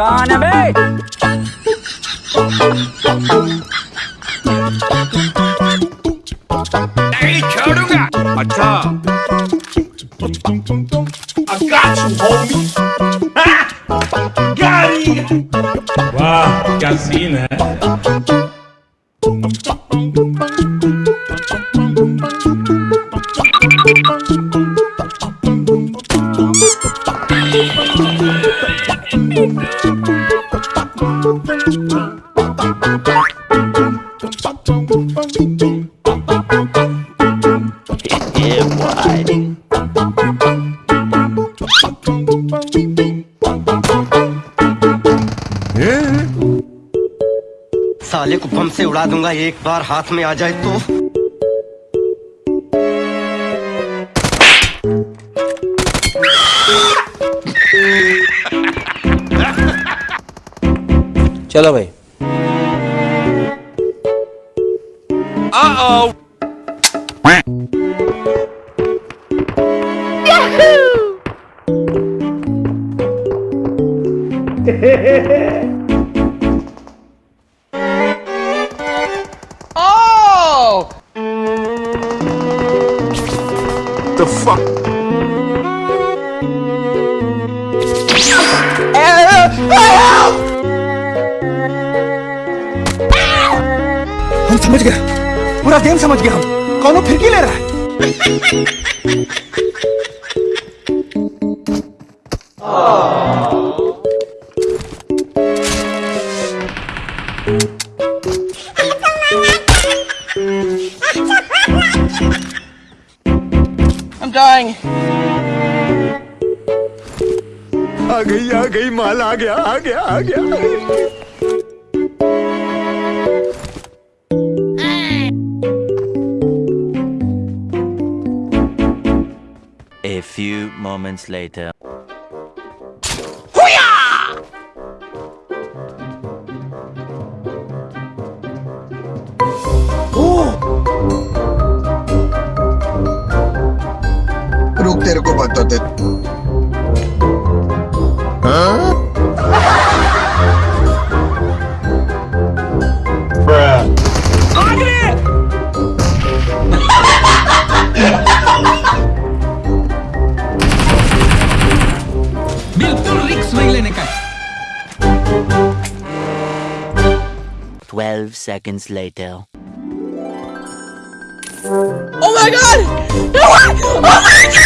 कौन है got you, homie. साले को बम से उड़ा दूंगा एक बार हाथ में आ जाए तो चलो भाई Uh-oh! Yahoo! oh! The fuck? Help! Help! पूरा गेम समझ गया हम कौनो फिरकी ले रहा है आ गई आ गई माल आ गया आ गया आ गया moments later. seconds later. Oh my god! No! Oh my god!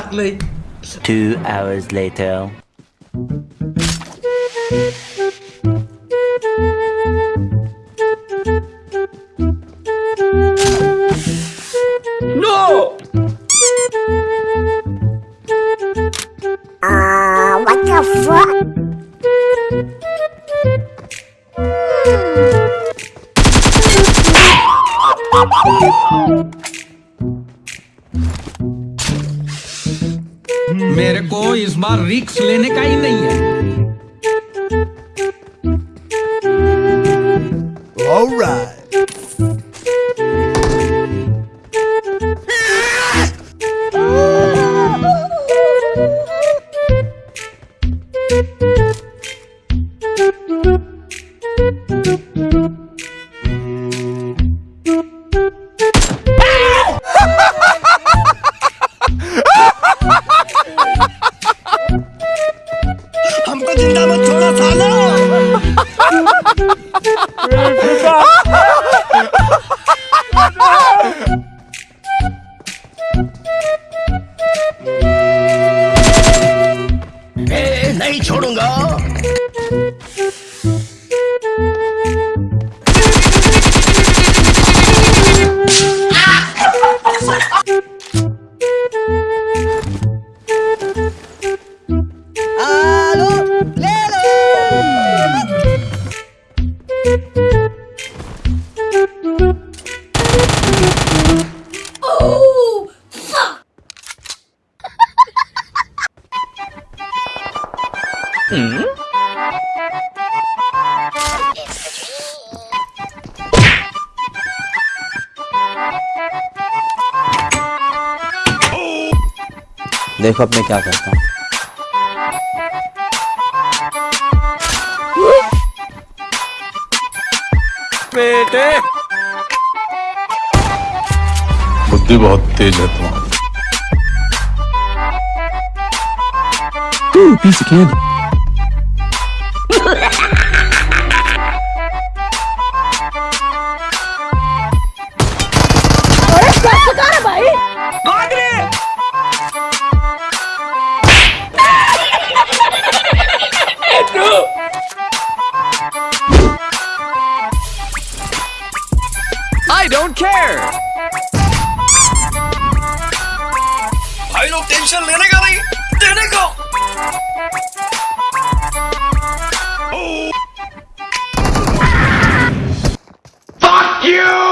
badly. Two hours later. No! Uh, what the fuck? मेरे को इस बार रिक्स लेने का ही नहीं है All right. देखो अब मैं क्या करता हूँ बेटे बुद्धि बहुत तेज है तुम्हारी I don't care. भाई लोग टेंशन लेने का नहीं देने का Fuck you!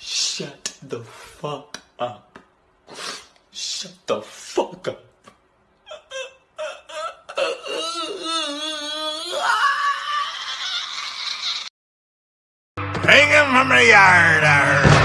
Shut the fuck up. Shut the fuck up. Bring him from the yard.